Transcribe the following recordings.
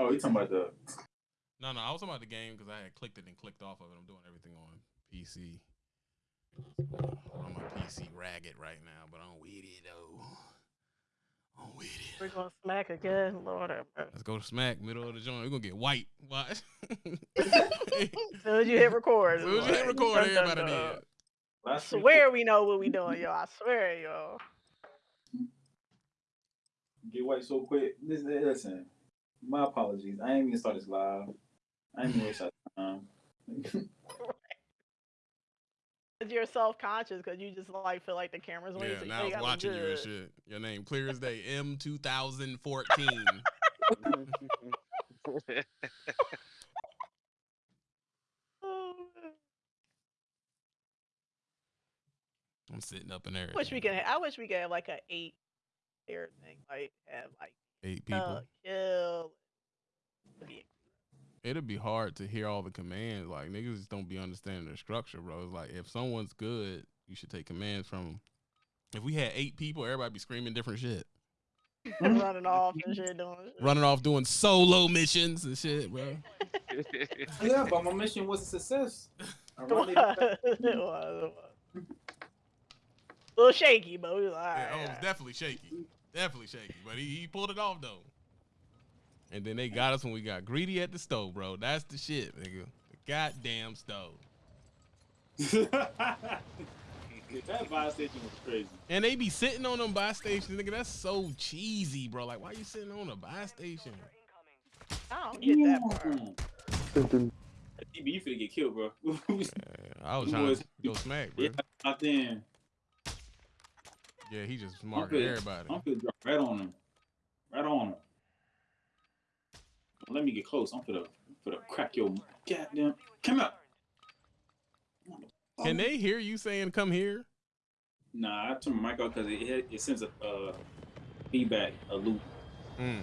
Oh, you talking about the? No, no, I was talking about the game because I had clicked it and clicked off of it. I'm doing everything on PC. I'm my PC ragged right now, but I'm with it though. I'm with it. We're gonna smack again, Lord. Let's go to smack middle of the joint. We're gonna get white. Watch. As soon as you hit record, As soon as you hit record, dun, dun, everybody dun. did. I swear we know what we doing, yo. I swear, yo. Get white so quick. Listen, listen. My apologies. I ain't even start this live. I ain't even waste our time. You're self conscious because you just like feel like the camera's on you. Yeah, so now I was watching you and shit. Your name clear as day. M 2014. Oh. I'm sitting up in there. wish we could. ha- I wish we could have like an eight player thing. Like have like Eight people. kill. It'd be hard to hear all the commands. Like niggas just don't be understanding the structure, bro. It's like if someone's good, you should take commands from them. If we had eight people, everybody be screaming different shit, running off and shit doing shit. running off doing solo missions and shit, bro. yeah, but my mission was a success. It was, it it was. A little shaky, but we was like, Yeah, oh, it was definitely shaky, definitely shaky, but he, he pulled it off though. And then they got us when we got greedy at the stove, bro. That's the shit, nigga. The goddamn stove. that buy station was crazy. And they be sitting on them buy stations, nigga. That's so cheesy, bro. Like, why you sitting on a buy station? I don't get that part. DB, you finna get killed, bro. I was Them trying boys- to go smack, bro. yeah, out there. Yeah, he just marking finna- everybody. I'm finna drop right on him. Right on him. Let me get close. I'm finna, finna crack your goddamn. Come up. Can they hear you saying "come here"? Nah, I turn my mic off because it, it it sends a uh, feedback, a loop. Mm.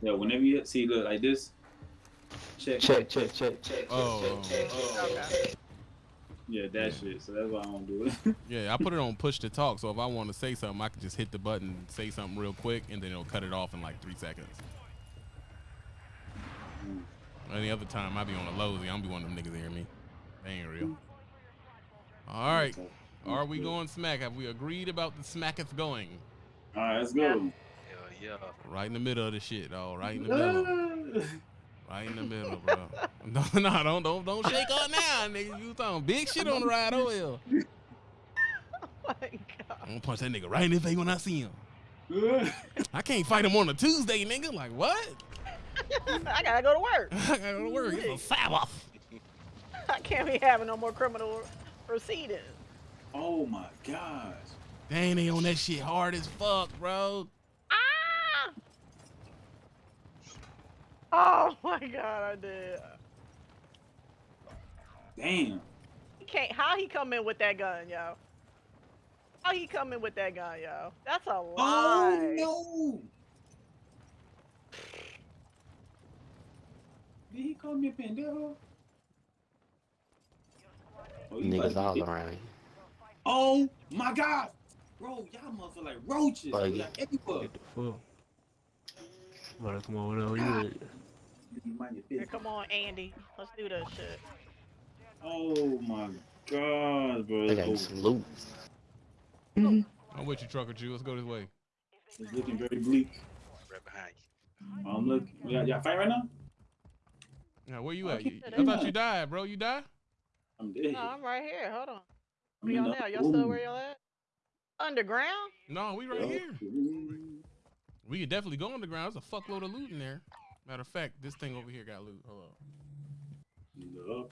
Yeah, whenever you see look like this, check. Check, check, check, check. Oh, Okay. Yeah, that shit. So that's why I don't do it. yeah. I put it on push to talk, so if I want to say something, I can just hit the button, say something real quick, and then it'll cut it off in like three seconds. Mm. Any other time, I be on a lousy. I don't be one of them niggas that hear me. They ain't real. All right, are we going smack? Have we agreed about the smacketh going? All right, let's go. Hell yeah. Right in the middle of the shit, dog. Right in the middle. Right in the middle, bro. No, no, don't, don't, don't shake up now, nigga. You talking big shit on the ride over here. Oh my god. I'm gonna punch that nigga right in the face when I see him. I can't fight him on a Tuesday, nigga. Like what? I gotta go to work. I gotta go to work. It's a Sabbath. I can't be having no more criminal proceedings. oh my gosh. Dang, they on that shit hard as fuck, bro. Oh my god, I did. Damn. He can't. How he come in with that gun, yo? How he come in with that gun, yo? That's a oh, lie. Oh no. Did he call me a pendejo? Oh, Niggas all to- around. Oh my god. Bro, y'all motherfucker like roaches. Like- Like everywhere. What the fuck? What come on over here? You mind your Here, come on, Andy. Let's do this shit. Oh my god, bro. They got Oh, some loot. I'm with you, trucker Jew. Let's go this way. it's looking very bleak. Right behind you. Um, I'm looking. Y'all, y'all fight right now? Yeah, where you Oh, at? keep You- I thought you died, bro. You died? I'm dead. No, I'm right here. Hold on. I'm Where y'all in now? Y'all still where y'all at? Underground? No, we right here. We could definitely go underground. There's a fuckload of loot in there. Matter of fact, this thing over here got loot. Hold on.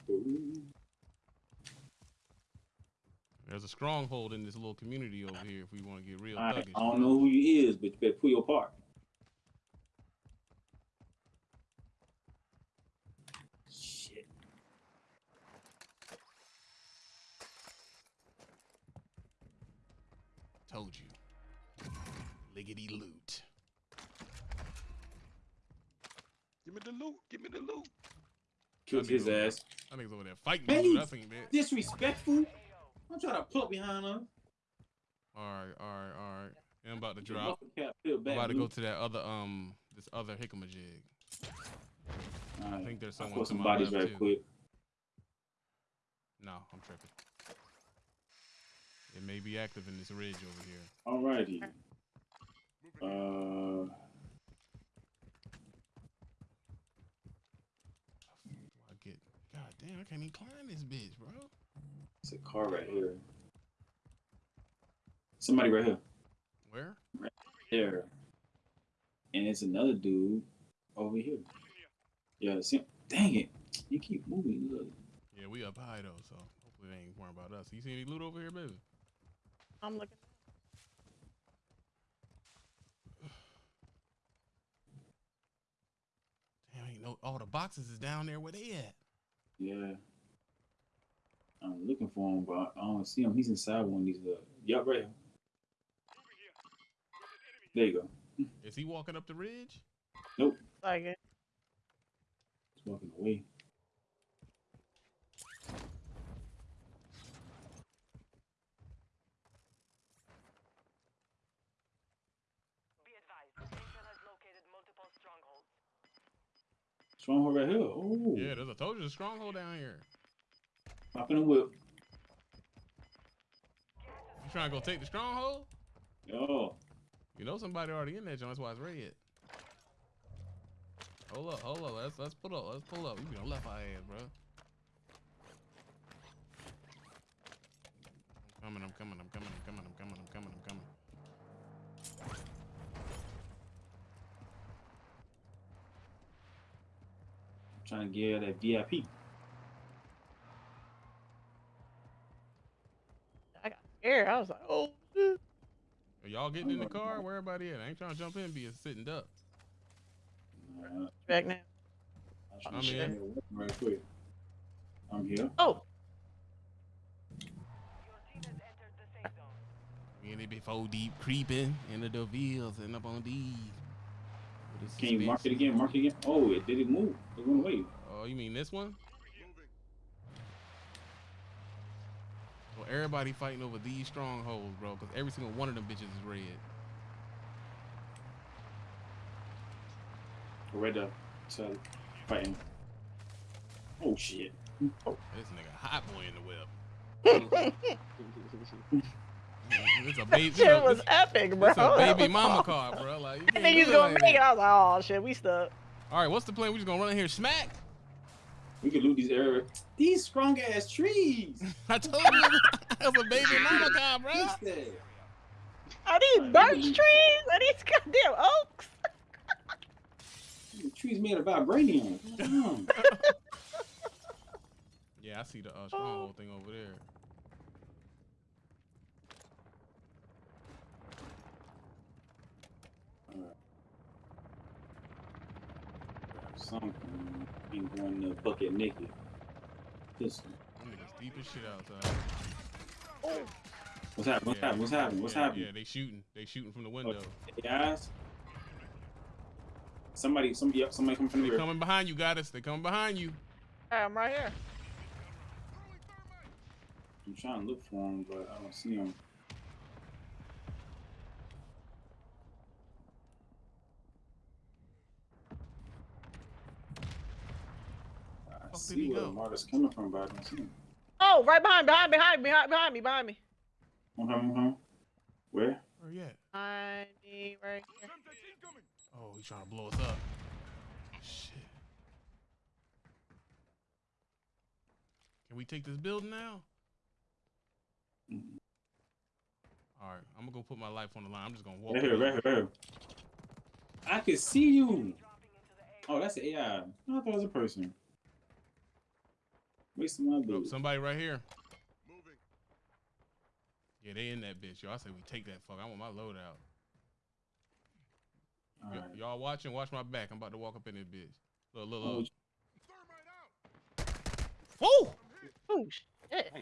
There's a stronghold in this little community over here if we want to get real I, thuggish. I don't know who you is, but you better pull your part. Shit. Told you. Liggity loot. Give me the loot. Give me the loot. Killed That nigga his over- ass. That nigga's over there fighting Man, me. he- I. Disrespectful. I'm trying to pull up behind her. All right, all right, all right. And I'm about to drop. muffin cap feel I'm about to go to that other um this other jig. I think there's I'll someone put to some my bodies left, right too. quick. No, I'm tripping. It may be active in this ridge over here. Alrighty. Uh, I get. God damn, I can't even climb this bitch, bro. it's a car right here. Somebody right here. Where? Right There. And it's another dude over here. Yeah, see, dang it. You keep moving. Look. Yeah, we up high though, so hopefully they ain't worrying about us. You see any loot over here, baby? I'm looking. Damn, ain't no. All oh, the boxes is down there. Where they at? Yeah. I'm looking for him, but I don't see him. He's inside one of these. Uh, yup, right here. There you go. Is he walking up the ridge? Nope. Like it. He's walking away. Be advised, Station has located multiple strongholds. Stronghold right here. Oh, Yeah, there's. I told you, there's a stronghold down here. popping a whip. You trying to go take the stronghold? Oh, You know somebody already in there, John. That's why it's red. Hold up, hold up. Let's let's pull up. Let's pull up. You be on left eye ass, bro. I'm coming. I'm coming. I'm coming. I'm coming. I'm coming. I'm coming. I'm coming. Trying to get that VIP. I got scared. I was like, oh. shit. Are y'all getting in the car? Where everybody at? I ain't trying to jump in. and Be a sitting duck. Uh, Back now. I'm trying I'm in. that whip right quick. I'm here. Oh, Your team has entered the safe zone. Me and they be four deep creeping into the wheels and up on these. With Can you mark it again? Mark it again. Oh, it did it move? It went away. Oh, you mean this one? Well, everybody fighting over these strongholds, bro, because every single one of them bitches is red. Red up. So fighting. Oh shit. Oh. This nigga hot boy in the whip. it's a baby. shit look, was this- epic, bro. It's a baby mama car, bro. Like, you I think he's it gonna like make it. I was like, oh shit, we stuck. All right, what's the plan? We just gonna run in here and smack? We could loot these areas. These strong ass trees. I told you, that's a baby mama car, bro. What's that? Are these birch trees? Are these goddamn oaks? The trees made of vibranium. Yeah, I see the uh, stronghold thing over there. Alright. Grab Something. Ain't going to bucket naked. This niggas deep as shit outside. What's happening? What's Yeah, happening? What's happening? What's yeah, happening? Yeah, they shooting. They shooting from the window. Guys. Somebody, somebody, yep, somebody coming from the They rear. coming behind you, got us. They coming behind you. Hey, I'm right here. I'm trying to look for him, but I don't see him. I Fuck did he go? Marta's coming from, but I don't see him. Oh, right behind, behind, behind, behind, behind me, behind me. Uh-huh, uh-huh. Where? Where you at? Behind me, right here. Oh, he's trying to blow us up. Shit. Can we take this building now? Mhm. All right, I'm gonna go put my life on the line. I'm just gonna walk. Right here, right here, right here. I can see you. Dropping into the Oh, that's an AI. I thought it was a person. Wasting my Oh, bullets. somebody right here. Yeah, they in that bitch. Yo, I say we take that fuck. I want my load out. All Y- right. Y'all watching? Watch my back. I'm about to walk up in this bitch. Look, look, Oh, look. Woo! Oh shit.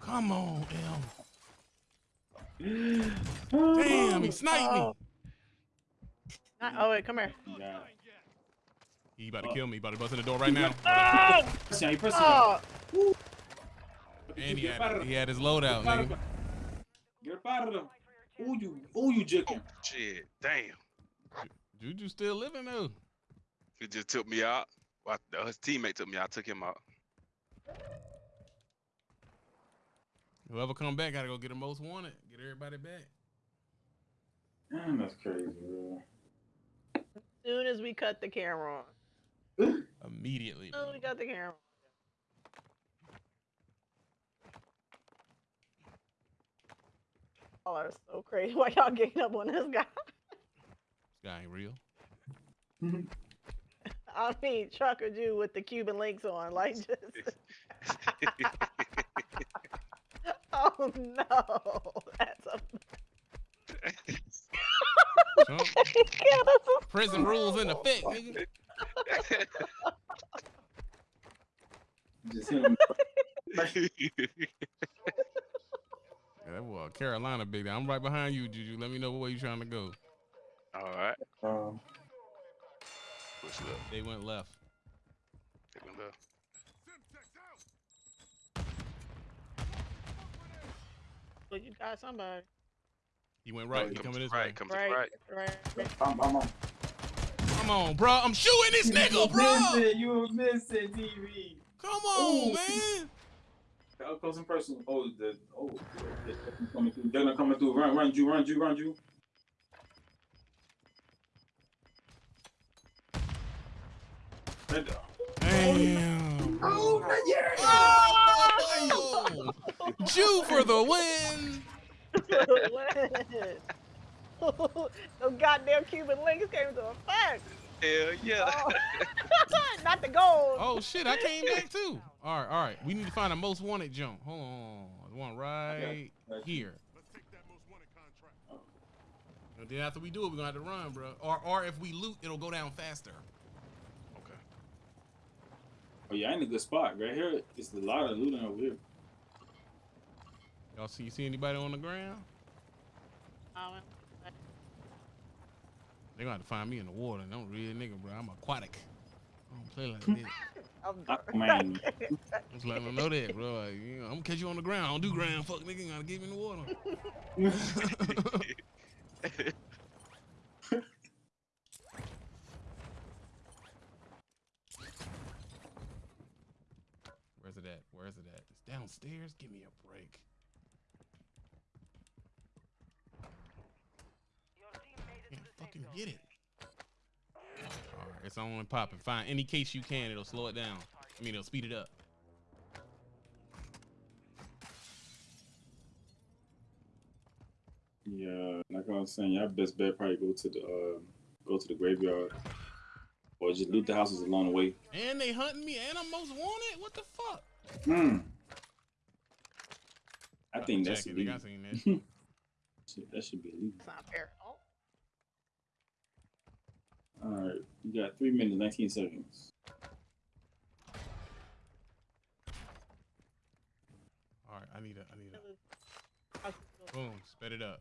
Come on, M. Oh, Damn, he sniped me. Oh. Not, oh wait, come here. God. He about to kill me. He about to bust in the door right now. Oh, Press down, he oh. And he Get up out had, he had his load out, Get up out of nigga. there. Get out of there. Who you? Who you jicking? Oh, shit. Damn. Juju still living though. He just took me out. Well, his teammate took me out. I took him out. Whoever come back gotta go get the most wanted. Get everybody back. Damn, that's crazy, bro. soon as we cut the camera on. Immediately. Oh, we got the camera. Y'all are so crazy. Why y'all getting up on this guy? This guy ain't real. I mean, Trucker Jew with the Cuban links on, like just. oh no, that's a. Trump, Yeah, that's a prison rules in effect, nigga. Just him. Yeah, that boy Carolina big. I'm right behind you, Juju. Let me know where you're trying to go. All right. Um, Push it up. They went left. Take him left. But you got somebody. He went right. He Comes coming this right. way. Comes Right, right. right. I'm, I'm on. Come on, bro. I'm shooting this nigga, bro. Missing, you were missing TV. Come on, Ooh. man. Up close and personal. Oh, the oh, they're coming through. They're not coming through. Run, run, you, run, you, run, you. Damn. Oh, yeah. Oh! Jew for the win. Those goddamn Cuban links came into effect. Hell yeah. Oh. Not the gold. Oh shit, I came back too. All right, all right. We need to find a most wanted jump. Hold on. There's one right Got you. here. And then after we do it, we're gonna have to run, bro. Or or if we loot, it'll go down faster. Okay. Oh yeah, I in a good spot right here. It's a lot of looting over here. Y'all see you see anybody on the ground? Oh, They gonna have to find me in the water. and i don't real nigga, bro. I'm aquatic. I don't play like this. I'm Aquaman. Just letting them know that, bro. Like, you know, I'm gonna catch you on the ground. I don't do ground. Fuck nigga, you gotta get me in the water. Where's it at? Where's it at? It's downstairs. Give me a break. Your team made it Can't to the safe fucking zone. get it. All right, it's on and popping. Find any case you can. It'll slow it down. I mean, it'll speed it up. Yeah, like I was saying, y'all best bet probably go to the uh, go to the graveyard, or just loot the houses along the way. And they hunting me, and I'm most wanted. What the fuck? Hmm. I Got think the that's jacket, illegal. that. That should be illegal. It's not fair. Oh, All right, you got three minutes, nineteen seconds. All right, I need a, I need a. boom, sped it up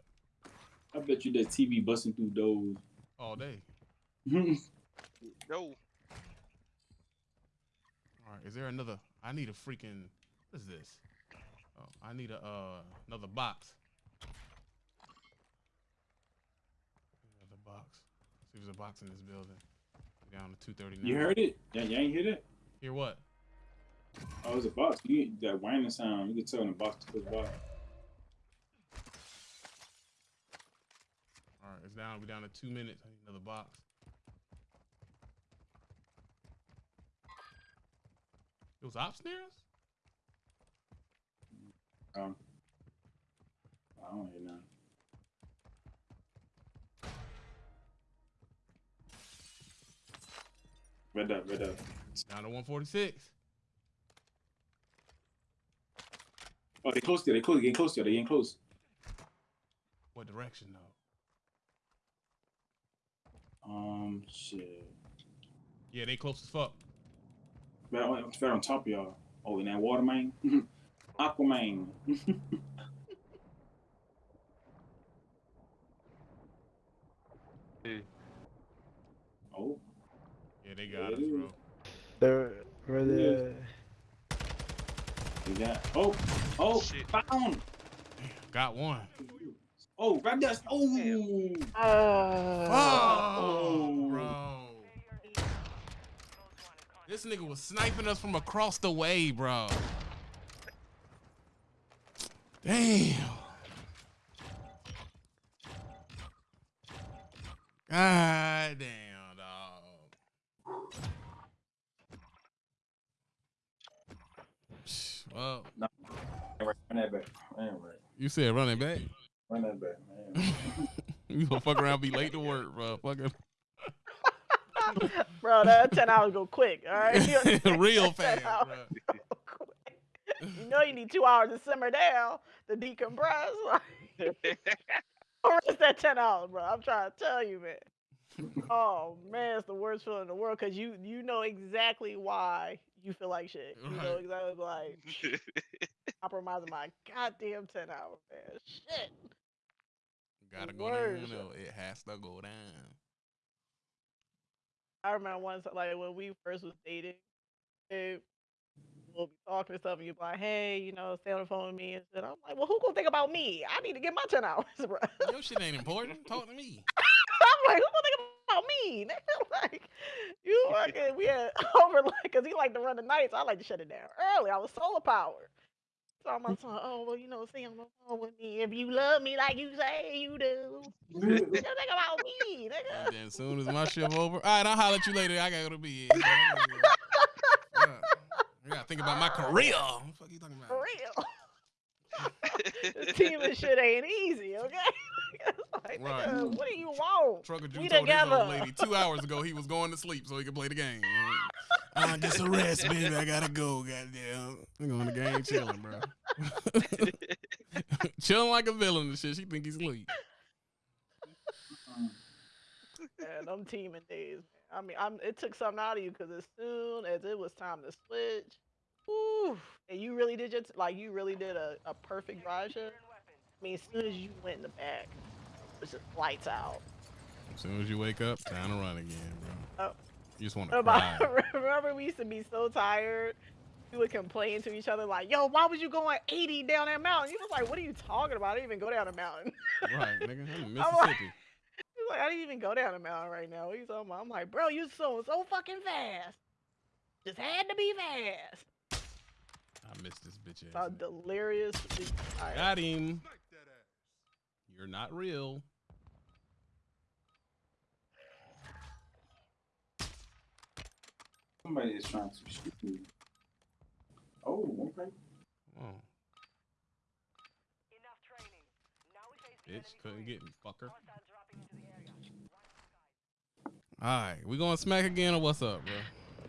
I bet you that TV busting through those. all day. No. All right, is there another? I need a freaking. What is this? Oh, I need a uh another box. Another box. If there's a box in this building. Down to two thirty nine. you heard it? Yeah, you ain't hear that? Hear what? Oh, it's a box. You that whining sound. You can tell in the box to put box. All right, it's down. We're down to two minutes. I need another box. It was near. Um, I don't hear nothing. Red up, red up. Down to one forty six. Oh, they close there. They close. They getting close there. They getting close. What direction though? Um, shit. Yeah, they close as fuck. Right on, right on top of y'all. Oh, in that water main. Aquaman. Yeah, they got us, bro. They're where the we got. Oh, oh, Shit. found. Got one. Oh, right there. Oh. Uh, Oh, bro. This nigga was sniping us from across the way, bro. Damn. God damn, dog. Well, Run that back. Man, right. you said running back. Run that back, man. you gonna fuck around, be late to work, bro. Fucking bro, that 10 hours go quick, all right? Real fast, bro. You know you need two hours to simmer down to decompress. Like, or is that 10 hours, bro? I'm trying to tell you, man. Oh man, it's the worst feeling in the world because you you know exactly why you feel like shit. You know exactly like compromising my goddamn 10 hours, man. Shit. Gotta go down. though. It has to go down. I remember once, like when we first was dating, eh, we'll be talking and stuff, and you'd be like, "Hey, you know, stay on the phone with me," and shit. I'm like, "Well, who gonna think about me? I need to get my ten hours, bro." Your shit ain't important. Talk to me. Like, "Who gonna think about me?" nigga? like, you fucking we had over like, cause he liked to run the nights. I like to shut it down early. I was solar powered. So I'm like, "Oh, well, you know, stay on the phone with me if you love me like you say you do." You think about me, nigga. And then as soon as my shift over, all right, I'll holler at you later. I gotta go to bed. Yeah. I gotta think about my career. What the fuck you talking For about? real. this team and shit ain't easy, okay? Like, Right. nigga, what do you want? Trucker Jew We told this old together. lady two hours ago he was going to sleep so he could play the game. I uh, get some rest, baby. I gotta go. Goddamn, I'm going the game chilling, bro. chilling like a villain and shit. She think he's asleep. Man, them teaming days, man. I mean, I'm, it took something out of you because as soon as it was time to switch, whew, and you really did your t- like you really did a, a perfect shift. I mean, as soon as you went in the back, was just lights out. As soon as you wake up, time to run again, bro. Oh. You just want to cry. Remember, we used to be so tired. We would complain to each other like, "Yo, why was you going 80 down that mountain?" You was like, "What are you talking about? I didn't even go down a mountain." right, nigga. I'm in I'm like- Mississippi. He's like, I didn't even go down the mountain right now. He's talking about, I'm like, bro, you so so fucking fast. Just had to be fast. I missed this bitch ass. nigga. delirious. Got him. You're not real. Somebody is trying to shoot me. Oh, okay. Oh, Enough training. Now we face the bitch, enemy couldn't get me, fucker. Hostiles dropping into the area. All right, we going smack again or what's up, bro?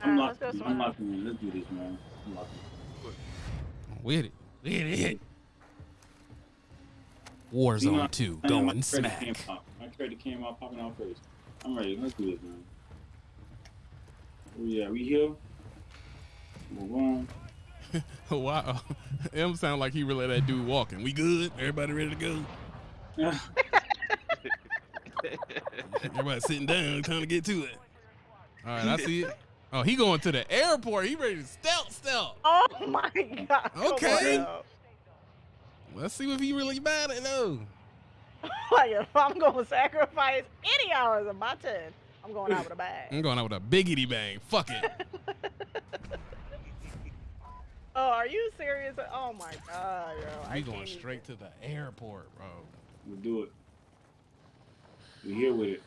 I'm Alright, let's go I'm swim. locking in. Let's do this, man. I'm locking. With it. With it. You know, Warzone 2 I know my going credit smack. Came out. My credit came out popping out first. I'm ready. Let's do this, man. Oh yeah, we here. Move on. wow. M sound like he really that dude walking. We good? Everybody ready to go? Everybody sitting down, trying to get to it. All right, I see it. Oh, he going to the airport. He ready to stealth, stealth. Oh my god. come on Okay. now. Let's see if he really bad at though. like if I'm gonna sacrifice any hours of my 10, I'm going out with a bag. I'm going out with a biggity bang. Fuck it. oh, are you serious? Oh my god, yo. I We can't going even- straight to the airport, bro. We'll do it. We here with it.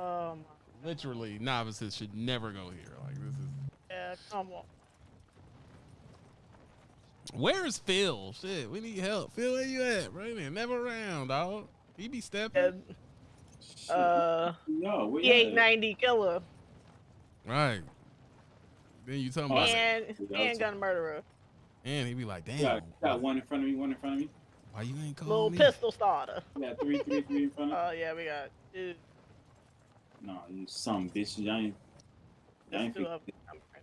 Um, Literally, novices should never go here. Like this is. yeah, come on. Where's Phil? Shit, we need help. Phil, where you at? Right there, never around, dog. He be stepping. And, Shit. Uh, no, where y'all 890 killer Right. Then you talking Oh, about, and Yeah, that's- handgun murderer. and he'd be like, damn, got, got one in front of me. One in front of me. why you ain't Little calling me? pistol starter. Yeah, three, three, three in front of me. Oh yeah, we got two. No, you some bitch. Y'all ain't. Y'all ain't two of fix- them right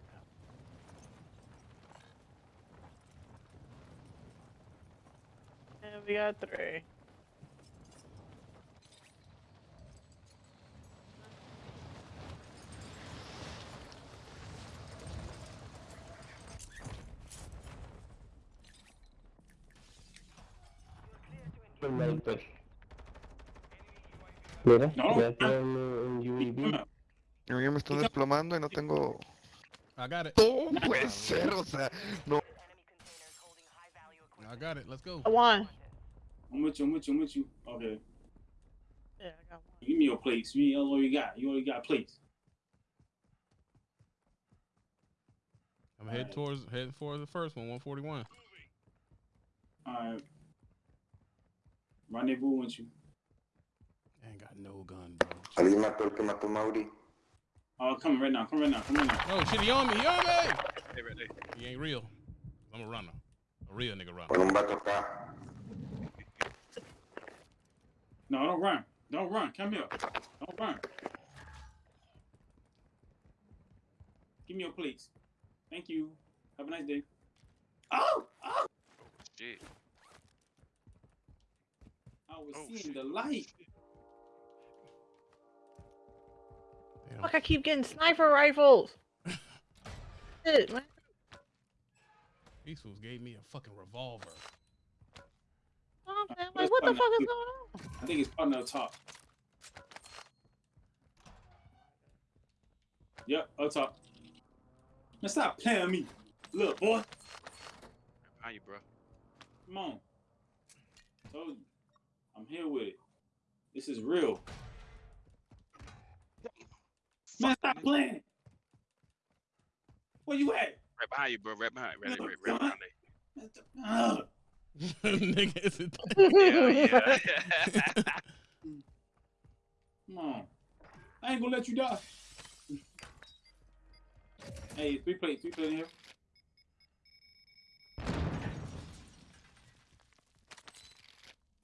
now. And we got three. Sniper. Mira, No. ya tiene un UAV. A mí me están desplomando y no tengo. I got it. Oh, no puede ser, o sea, no. Enemy containers holding high value equipment. I got it. Let's go. I won. I'm with you. I'm with you. I'm with you. Okay. Yeah, I got one. Give me your plates. You ain't all you got. You only got plates. I'm heading Alright. towards heading for the first one, 141. All right. Rendezvous with you. I ain't got no gun, bro. Alguien mató el que mató a Mauri. Oh, come right now. Come right now. Come right now. Oh shit, he on me, he on me! Hey, right there. He ain't real. I'm a runner. A real nigga runner. Con un vato acá. No, don't run. Don't run. Come here. Don't run. Give me your plates. Thank you. Have a nice day. Oh! Oh! oh shit. I was Oh, seeing shit. the light. Damn. Fuck, I keep getting sniper rifles. Shit, man. These fools gave me a fucking revolver. Oh, man, Like, what the fuck is going on? I think it's partner up top. Yep, up top. Man, stop playing me. Look, boy. How you, bro. Come on. Told you. I'm here with it. This is real. Man, stop playing. Where you at? Right behind you, bro. Right behind. Right, No, right, right behind there. Ah. nigga, is it? Yeah, yeah. Come on. I ain't gonna let you die. hey, three plate, three plate in here.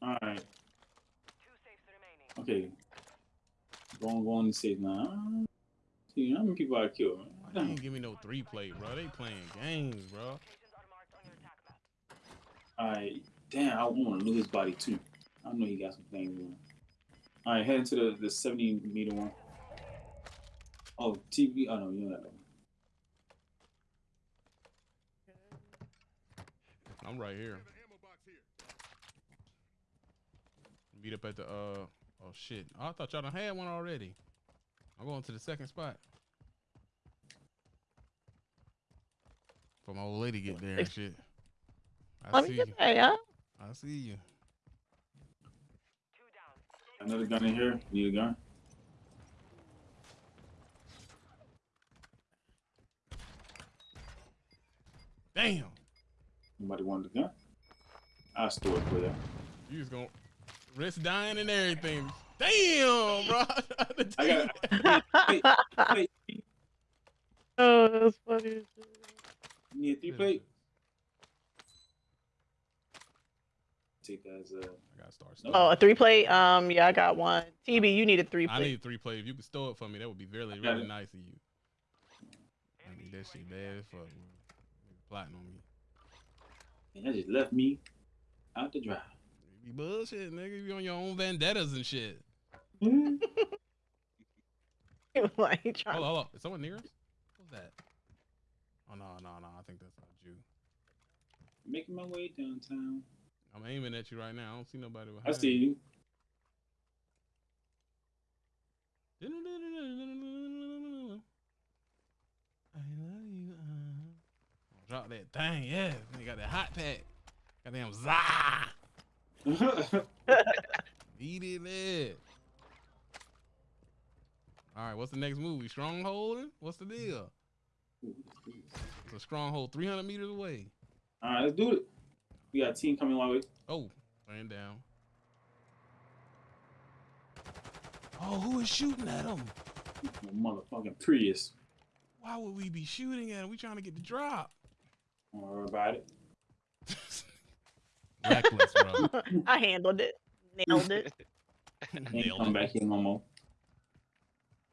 Alright, Two safes remaining. Okay. Go on, go on and save now. See, how many people I killed? They ain't give me no three play, bro. They playing games, bro. Locations are marked on your attack map. Alright, damn, I want to lose his body too. I know he got some things on. Alright, head into the, the 70 meter one. Oh, TV. Oh, no, you know that one. I'm right here. Meet up at the uh oh shit. Oh, I thought y'all done had one already. I'm going to the second spot. For my old lady get there and shit. I Let see me you. get there, huh? I see you. Another gun in here. Need a gun. Damn. Anybody want the gun? I'll store it for you. You just gonna risk dying and everything. Damn, bro. I got Wait, wait, oh, that's funny. as shit. you need a three plate? Take that as a. I gotta start. No. Oh, a three plate. Um, yeah, I got one. TB, you need a three plate. I plate. need three play. If you could store it for me, that would be really, really it. nice of you. I need that shit bad as fuck. man. Plotting on me. And that just left me out to dry. You bullshit, nigga. You on your own vendettas and shit. like, he trying Hold on, hold on. Is someone near us? Who's that? Oh no, no, no. I think that's not you. Making my way downtown. I'm aiming at you right now. I don't see nobody behind. I see you. you. I love you. Uh. Drop that thing, yeah. They got that hot pack. Goddamn za. Eat it, man. All right, what's the next movie? Stronghold? What's the deal? It's a stronghold 300 meters away. All right, let's do it. We got a team coming my way. Oh, laying down. Oh, who is shooting at him? Motherfucking Prius. Why would we be shooting at him? We trying to get the drop. Don't worry about it. Reckless, bro. I handled it. Nailed it. Nailed come it. back here no more.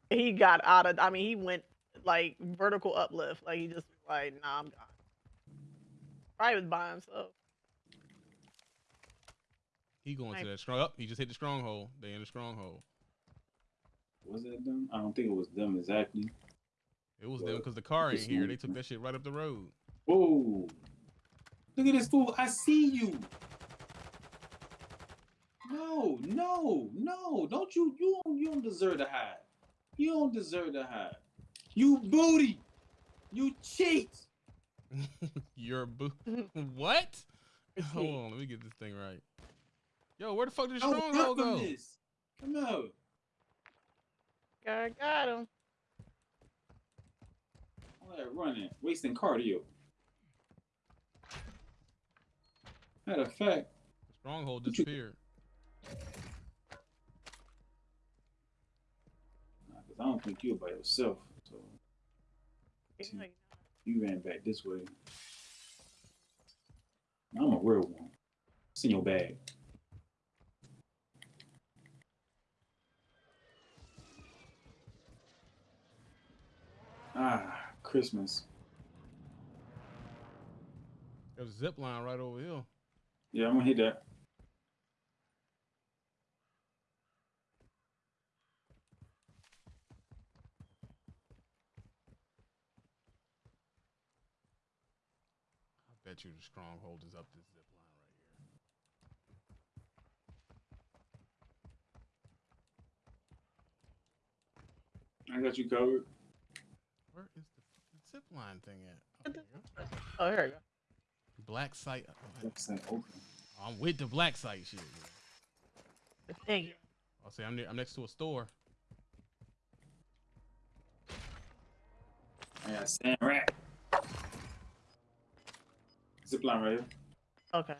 he got out of I mean, he went like vertical uplift. Like he just like, nah, I'm gone. Probably was by himself. He going Right. to that strong. Up, he just hit the stronghold. They in the stronghold. Was that them? I don't think it was them exactly. It was them because the car ain't here. They took that shit right up the road. Whoa. Look at this fool. I see you. No, no, no! Don't you? You don't. You don't deserve to hide. You don't deserve to hide. You booty. You cheat. You're boo. what? Hold on, let me get this thing right. Yo, where the fuck did I was oh, Stronghold from go? this. Come out. God got him. All that running, wasting cardio. Matter of fact, Stronghold What you- disappeared. nah, 'cause I don't think you're by yourself. So Yeah, you you ran back this way. I'm a real one. It's in your bag. Ah, Christmas. There's a zip line right over here. Yeah, I'm gonna hit that. I bet you the Stronghold is up this zip line right here. I got you covered. Where is the fucking zip line thing at? Oh, there you go. Oh, here we go. Black site. That's not open. I'm with the black site shit. The thing. I'll say I'm, near, I'm next to a store. I got sand rack. Zip line right here. Okay.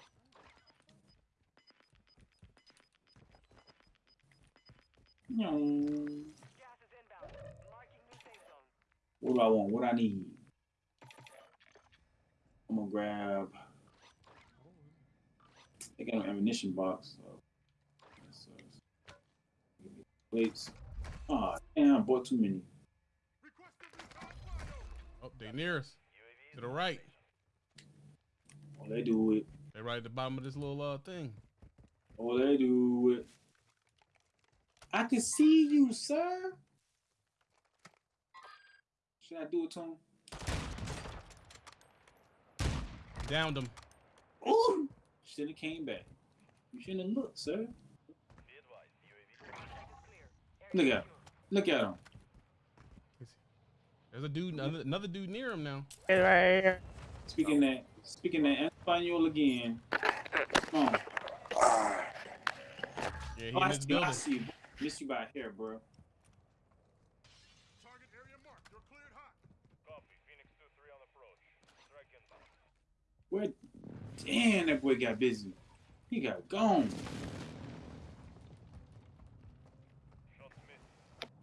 Nyong. Gas is inbound. Marking new safe zone. What do I want? What I need? I'm gonna grab. They got an ammunition box. So. Plates. Ah, damn! I bought too many. Oh, they near us. To the right. Oh, they do it. They right at the bottom of this little uh thing. Oh, they do it. I can see you, sir. Should I do it to him? Downed them. Ooh! Should have came back. You shouldn't have looked, sir. Look at him. Look at him. There's a dude, another, another dude near him now. It's right here. Speaking that, speaking that Espanol again. Come on. Yeah, he Oh, in I I see. Miss you by hair, bro. Where? Damn, that boy got busy. He got gone.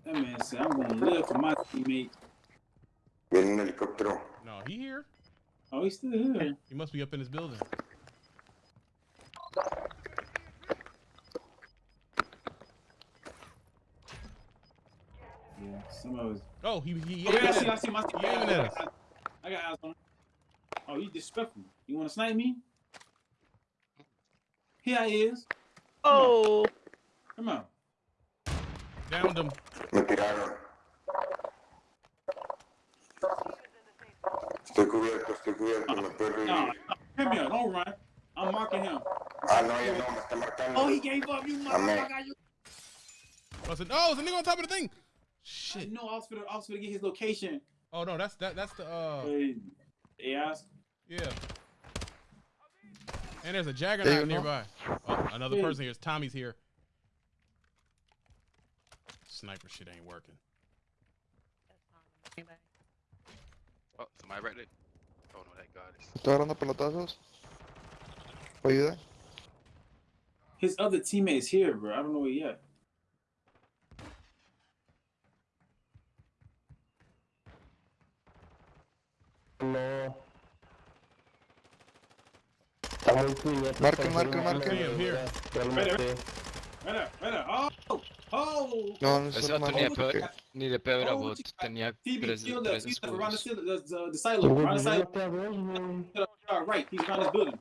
That man said, "I'm gonna live for my teammates." Viene un helicóptero. No, he here. Oh, he's still here. He must be up in this building. Yeah, some of us. Oh, he he. Oh, yeah, I see, I see, I see. He aiming at us. I got eyes on him. Oh, you disrespectful. You want to snipe me? Here I is. Oh, Come on. Downed him. Me tiraron. Estoy cubierto, estoy cubierto. Me puedes No, revivir. come here. Don't run. I'm marking him. Ah, no, ya no, me está marcando. Oh, he gave up. You motherfucker. You. I said, oh, it's a nigga on top of the thing. I Shit. know I was finna, I was finna get his location. Oh no, that's that. That's the uh. Hey, yeah. Yeah. And there's a Juggernaut you nearby. Oh, another Yeah. person here. Tommy's here. Sniper shit ain't working. Oh, somebody right there. Oh no, that god is. Estoy agarrando pelotazos. Ayuda. His other teammates here, bro. I don't know where he at. No. Está muy cubierto. Marca, está marca, encima marca. de Sí, la- here. Ya lo Right there. Maté. Right there, right there. Oh, oh. No, no Eso es no hermano. tenía porque- pe- ni de pedo era Oh, bot, chica. tenía TV, tres, kill the, tres kill the, around the, escudos. sil- the, the, the Güey, silo, around the pues yo silo. maté a dos, güey. To the far right, he's around this building.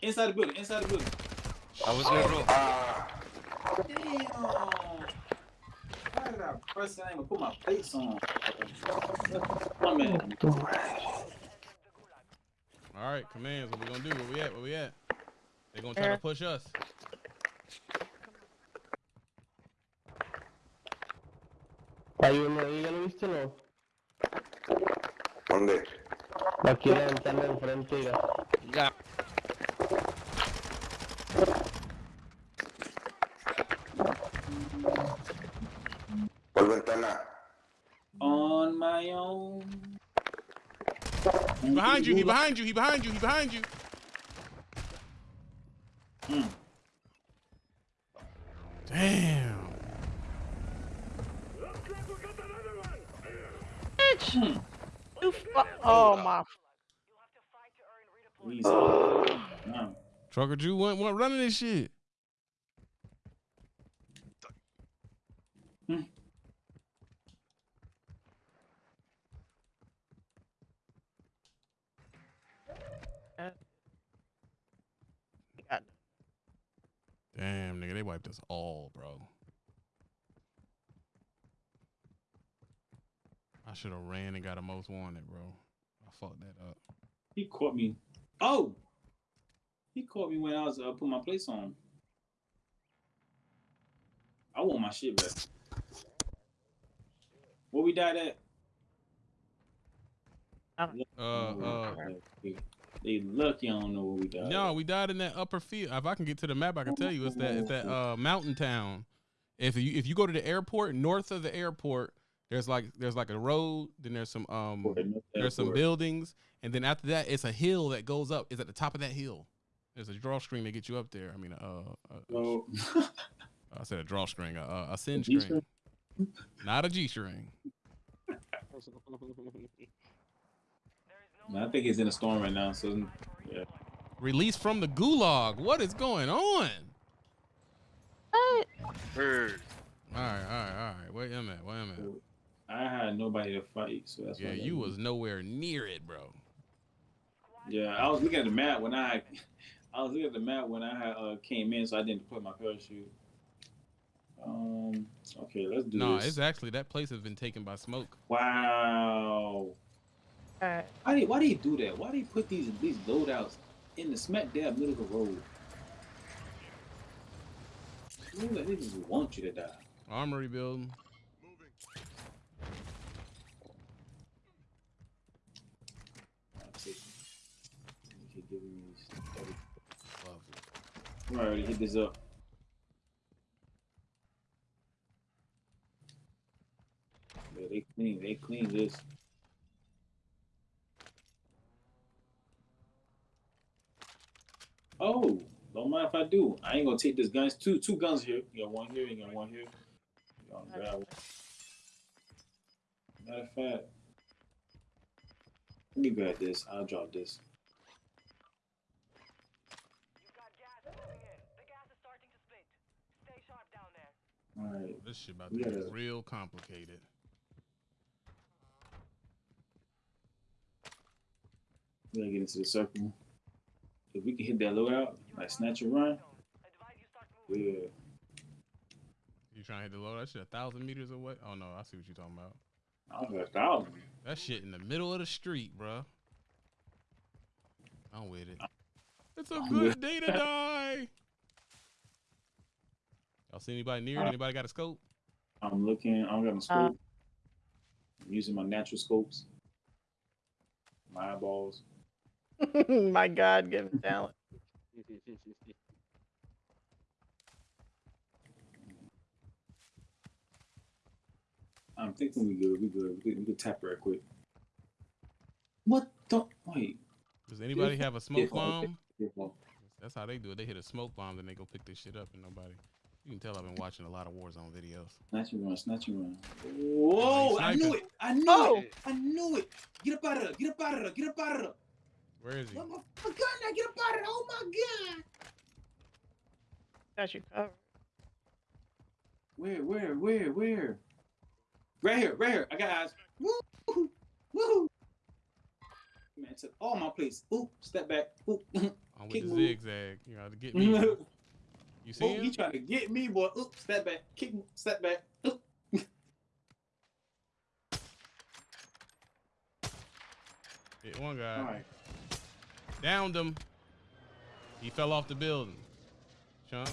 Inside the building, inside the building. I was negro. Damn. Why did I press that? I ain't gonna put my face on. My man. All right, commands. What we gonna do? Where we at? Where we at? They gonna try to push us. Hay uno ahí, ¿ya lo viste o no? ¿Dónde? Aquí en la ventana enfrente, ya. Ya. ¿Cuál ventana? On my own. He behind you. He behind you. He behind you. He behind you. Mm. Damn. Bitch. You fu- oh my. Please. Nah. Trucker Jew went, went running this shit. God. Damn, nigga, they wiped us all, bro. I should have ran and got a most wanted, bro. I fucked that up. He caught me. Oh, he caught me when I was uh, putting my place on. I want my shit back. Where we died at? Uh, uh, They lucky I don't know where we died. no, we died in that upper field. If I can get to the map, I can tell you it's that it's that uh mountain town. If you if you go to the airport, north of the airport, there's like there's like a road, then there's some um there's some buildings, and then after that it's a hill that goes up. It's at the top of that hill. There's a draw string to get you up there. I mean, uh, uh Oh, I said a drawstring, a, a, a sin G string, not a G string. I think he's in a storm right now. So yeah, Released from the gulag. What is going on? Heard. All right, all right, all right. Where am I? Where am I? I had nobody to fight, so that's Yeah, you was nowhere near it, bro. Yeah, I was looking at the map when I, I was looking at the map when I had, uh, came in, so I didn't put my parachute. Um. Okay, let's do No, this. it's actually that place has been taken by smoke. Wow. Alright. Why do why do you do that? Why do you put these these loadouts in the smack dab middle of the road? You know, They just want you to die. Armory building. That's it. You keep giving me these stuff. I'm already hit this up. Yeah, they clean. They clean this. Oh, don't mind if I do. I ain't gonna take this guns. Two two guns here. You got one here. You got one here. You got one. Matter of fact, let me grab this. I'll drop this. You've got gas moving in. The gas is starting to split. Stay sharp down there. All right. This shit about to get real complicated. We gotta get into the circle. If we can hit that loadout, like snatch and run, Advise you start yeah. You trying to hit the low? That shit a thousand meters away. Oh no, I see what you're talking about. I was a thousand. That shit in the middle of the street, bruh. I'm with it. It's a I'm good day to die. Y'all see anybody near? it? Uh, Anybody got a scope? I'm looking. I don't got no scope. I'm using my natural scopes. My eyeballs. my God, given talent. I'm thinking we good. We good. We could, we could tap right quick. What the? Wait. Does anybody have a smoke bomb? That's how they do it. They hit a smoke bomb, then they go pick this shit up, and nobody. You can tell I've been watching a lot of Warzone videos. Snatch and run. Snatch and run. Whoa! I knew it. I knew Oh. it. I knew it. Get up out of there. Get up out of there. Get up out of there. Where is he? Oh my, my God! Now get up out of there. Oh my God! Got you covered. Where? Where? Where? Where? Right here. Right here. I got eyes. Woo! Woo! Man, took all my plates. Ooh, step back. Ooh. I'm with Kick the move. zigzag. You know to get me. You see oh, he trying to get me, boy. Oop, step back. Kick, step back. Oop. Hit one guy. All right. Downed him. He fell off the building. Chunk.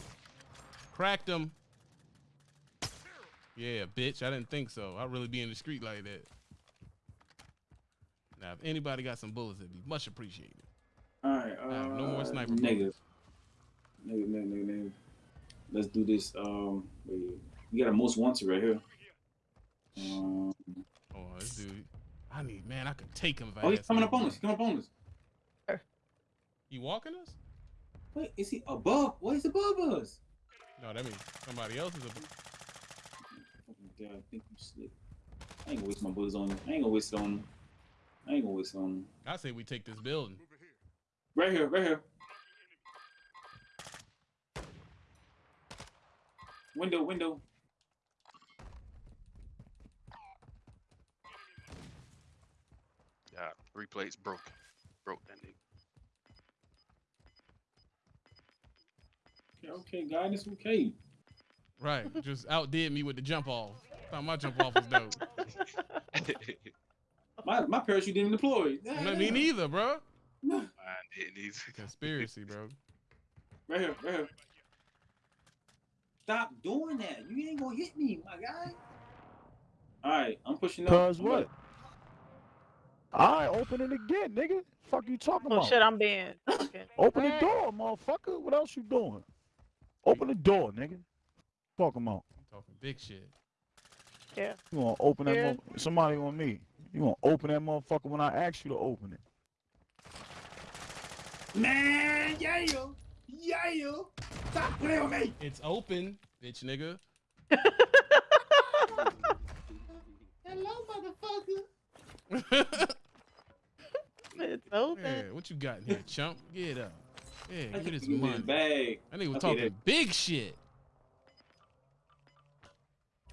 Cracked him. Yeah, bitch. I didn't think so. I'd really be in the street like that. Now, if anybody got some bullets, it'd be much appreciated. All right. Uh, no more sniper Negative. Negative, negative, negative, negative. Let's do this. Um, wait, we got a most wanted right here. Um, Oh, this dude. I need, man, I could take him. if oh, had he's coming up on us. He's coming up on us. You walking us? Wait, is he above? What is above us? No, that means somebody else is a. Oh God, I think you slick. I ain't gonna waste my bullets on him. I ain't gonna waste it on him. I ain't gonna waste it on him. I say we take this building. Right here, right here. Window, window. Yeah, three plates broken. Broke that nigga. Okay, okay, guidance, okay. Right. Just outdid me with the jump off. Thought my jump off was dope. My my parachute didn't deploy. Not me neither, bro. Mine didn't either. Conspiracy, bro. Right here, right here. Stop doing that. You ain't gonna hit me, my guy. All right, I'm pushing up. Cause I'm what? up. Alright, open it again, nigga. Fuck you talking Oh about? shit, I'm being. Okay. Open the door, motherfucker. What else you doing? Open the door, nigga. Talking about. Talking big shit. Yeah. You gonna open that Yeah. Somebody on me. You gonna open that motherfucker when I ask you to open it? Man, yeah, yo, yeah, yo. Stop playing with me. It's open, bitch nigga. Hello, motherfucker. It's open. yeah, what you got in here, chump? Get up. Yeah, I give me can this money. bag. That nigga was Okay, talking that- big shit.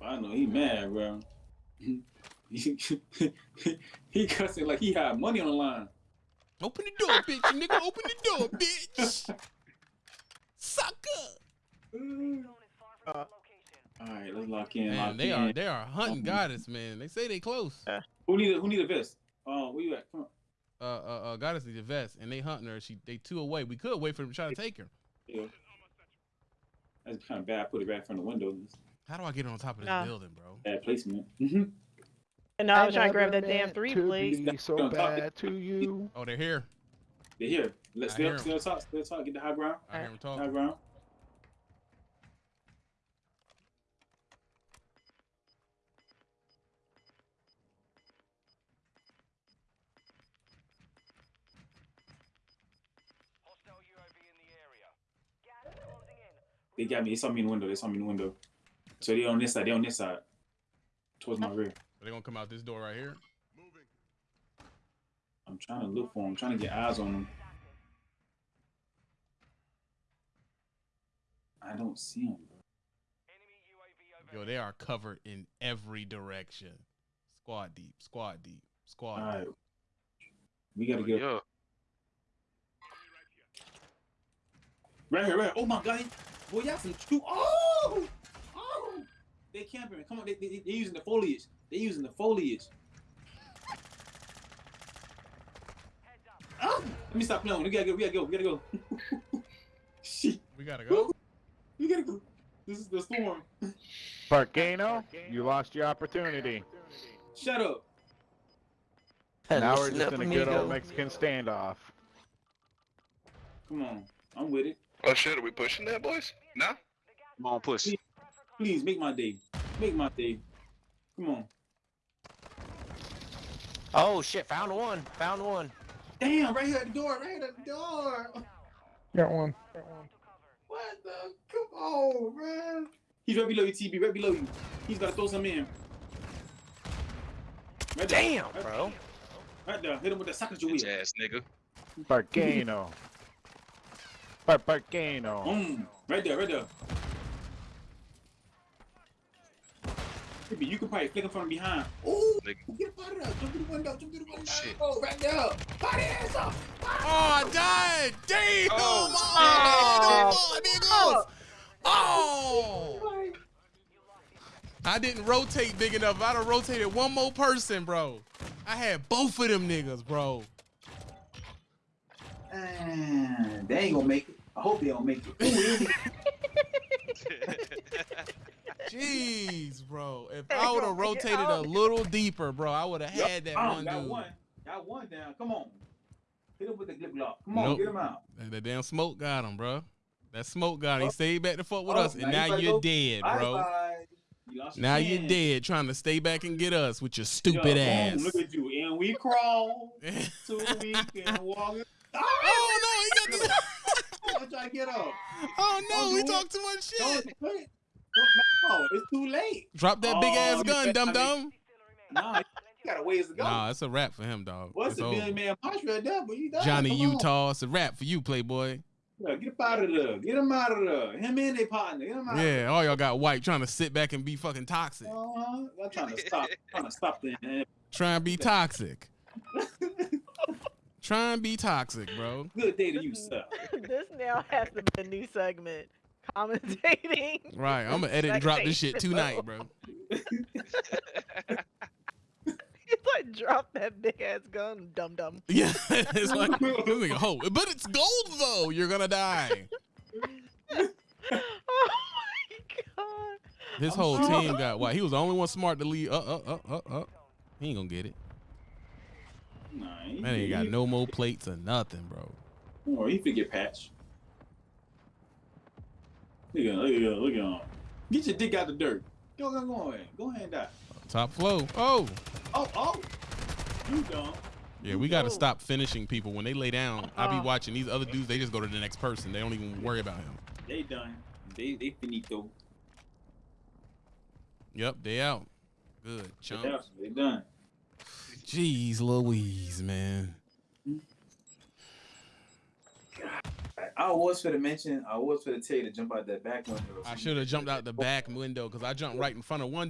I know he mad, bro. he he cussing like he had money on the line. Open the door, bitch nigga. Open the door, bitch. Sucker. All right, let's lock in. Man, lock they in. are they are hunting goddess, man. They say they close. Who need a who need a vest? Uh, where you at? Come on. Uh, uh, uh goddess needs a vest, and they hunting her. She they two away. We could wait for them to try to take her. Yeah. That's kind of bad. I put it right in front of the window. How do I get on top of this Nah. building, bro? Bad placement. Mm-hmm. And now I was trying to grab that damn three to plate. be so bad to you. Oh, they're here. They're here. Let's I stay hear up, 'em. stay on top, stay on top. Get the high ground. I hear them High ground. Hostile UAV in the area. Gas is closing in. They got me. They saw me in the window. They saw me in the window. So they're on this side. they're on this side. Towards my rear. They're gonna come out this door right here. I'm trying to look for them. I'm trying to get eyes on them. I don't see them, bro. Enemy UAV over. Yo, they are covered in every direction. Squad deep, squad deep, squad All right. deep. We gotta Oh, get yeah. right here, right here. Oh my god. Boy, y'all some true. Oh! Oh! They camping. Come on. They, they, they using the foliage. They're using the foliage. Oh! Let me stop playing. We gotta go. We gotta go. We gotta go. Shit. We gotta go. We gotta go. This is the storm. Parkano, you lost your opportunity. Shut up. Now we're just in a good old Mexican standoff. Come on. I'm with it. Oh shit, are we pushing that, boys? No? Come on, push. Please make my day. Make my day. Come on. Oh shit, found one. Found one. Damn, right here at the door. Right here at the door. Got one. Got one. What the? Come on, man. He's right below you, TB. Right below you. He's gotta throw some in. Right. Damn, right, bro. Right there. Hit him with the sucker your wheel. ass nigga. Parkano. Par- Parkano. Boom. Right there. Right there. TB, you can probably flick him from behind. Ooh. Nigga. Get up out of there. Jump through the window. Jump through the window. shit. Oh, right there. Body ass up. Oh, I died! Damn! Oh, Oh, shit. niggas! Oh! I didn't rotate big enough. I'd have rotated one more person, bro. I had both of them niggas, bro. Ah, they ain't gonna make it. I hope they don't make it. Ooh, they- Jeez, bro. If I would have rotated a little deeper, bro, I would have had that Oh, one got dude. one. Got one down. Come on. Hit him with the glip glop. Come on, Nope. get him out. That, that damn smoke got him, bro. That smoke got him. He Oh. stayed back to fuck with Oh, us, and now now you're go. dead, Bye bro. bye. You lost your Now you're chance. dead, trying to stay back and get us with your Yo, stupid boom, ass. Look at you. And we crawl so we and walk. Oh no, he got the. I'm trying to get up. Oh no, oh, Don't we do talk it. too much Don't shit. Put it. Don't, no, it's too late. Drop that big Oh, ass you gun, better dum not dum. Nah, you got a ways to go. Nah, it's a wrap for him, dog. What's It's the over. million man punch right there? But you done. Johnny Come on. Utah, it's a wrap for you, Playboy. Yeah, get up out of there. Get him out of there. Him and their partner. Get him out. Yeah, all y'all got white trying to sit back and be fucking toxic. Uh-huh. I'm trying to stop. trying to stop the Trying to be toxic. Try and be toxic, bro. good day to you, sir. this now has to be a new segment. Commentating. Right, I'm gonna edit and drop this shit tonight, bro. He's like, drop that big ass gun, dum dum. Yeah, it's like, this nigga, ho, but it's gold though. You're gonna die. oh my god. His I'm whole sure. team got why He was the only one smart to leave. Uh, uh, uh, uh, uh. He ain't gonna get it. Nah, he, Man ain't got no more plates or nothing, bro. Or he could get patched. Look at him. Look at him. Look at him. Get your dick out the dirt. Go, go, go ahead. Go ahead and die. Top flow. Oh, Oh, oh. You dumb. yeah. We gotta stop finishing people when they lay down. I be Uh-uh. watching these other dudes. They just go to the next person. They don't even worry about him. They done. They they finito. Yep, they out. Good They done. Jeez Louise, man. I was for to mention. I was for to tell you to jump out that back window. I should have jumped out the back window because I jumped right in front of one